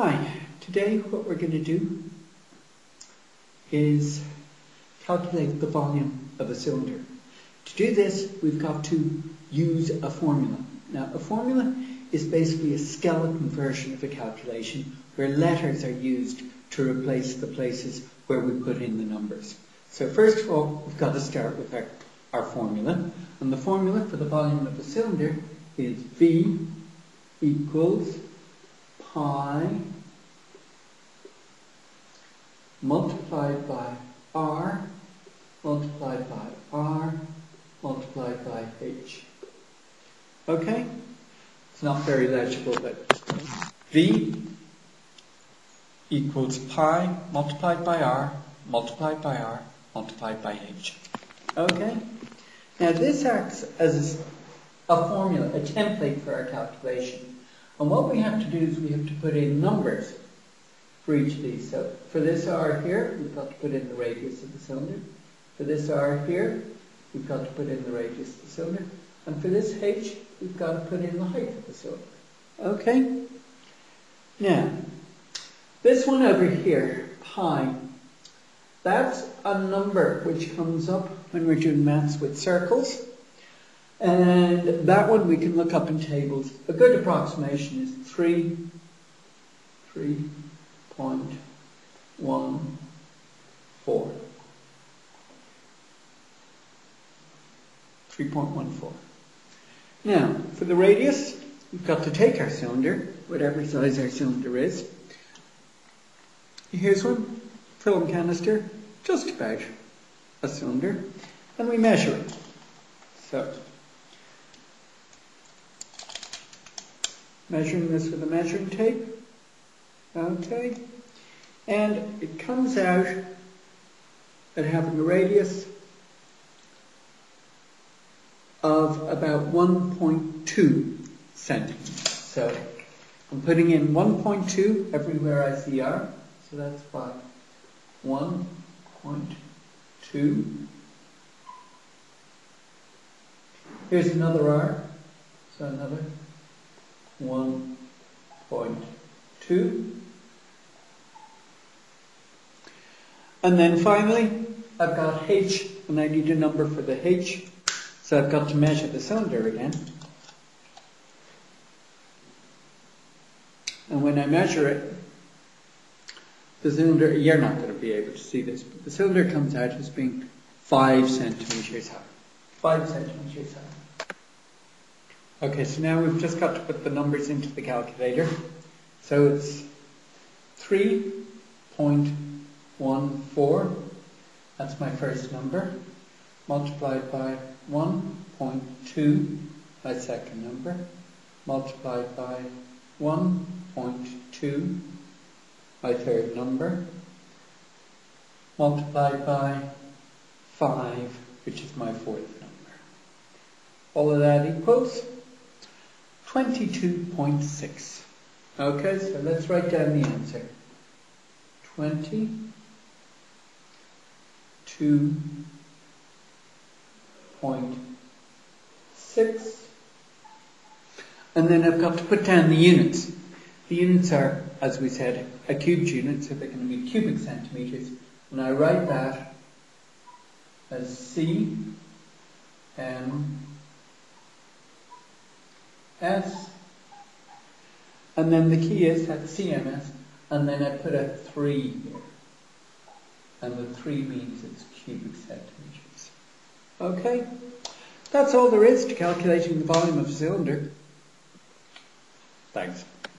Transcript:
Hi, today what we're going to do is calculate the volume of a cylinder. To do this, we've got to use a formula. Now, a formula is basically a skeleton version of a calculation where letters are used to replace the places where we put in the numbers. So first of all, we've got to start with our, our formula. And the formula for the volume of a cylinder is V equals pi multiplied by r multiplied by r multiplied by h. Okay? It's not very legible, but v equals pi multiplied by r multiplied by r multiplied by h. Okay? Now this acts as a formula, a template for our calculation. And what we have to do is we have to put in numbers for each of these. So for this r here, we've got to put in the radius of the cylinder. For this r here, we've got to put in the radius of the cylinder. And for this h, we've got to put in the height of the cylinder. Okay? Now, this one over here, pi, that's a number which comes up when we're doing maths with circles. And that one we can look up in tables. A good approximation is 3, 3.14. Three point one four. Now, for the radius, we've got to take our cylinder, whatever size our cylinder is. Here's one, film canister, just about a cylinder, and we measure it. So, measuring this with a measuring tape. Okay. And it comes out at having a radius of about 1.2 centimeters. So I'm putting in 1.2 everywhere I see R. So that's by 1.2. Here's another R. So another 1.2. And then finally, I've got H, and I need a number for the H. So I've got to measure the cylinder again. And when I measure it, the cylinder, you're not going to be able to see this, but the cylinder comes out as being 5 centimeters high. 5 centimeters high. Okay, so now we've just got to put the numbers into the calculator. So it's 3.14, that's my first number, multiplied by 1.2, my second number, multiplied by 1.2, my third number, multiplied by 5, which is my fourth number. All of that equals 22.6. Okay, so let's write down the answer. 22.6. And then I've got to put down the units. The units are, as we said, a cubed unit, so they're going to be cubic centimeters. And I write that as C M S. And then the key is that CMS, and then I put a 3 here. And the 3 means it's cubic centimeters. Okay? That's all there is to calculating the volume of a cylinder. Thanks.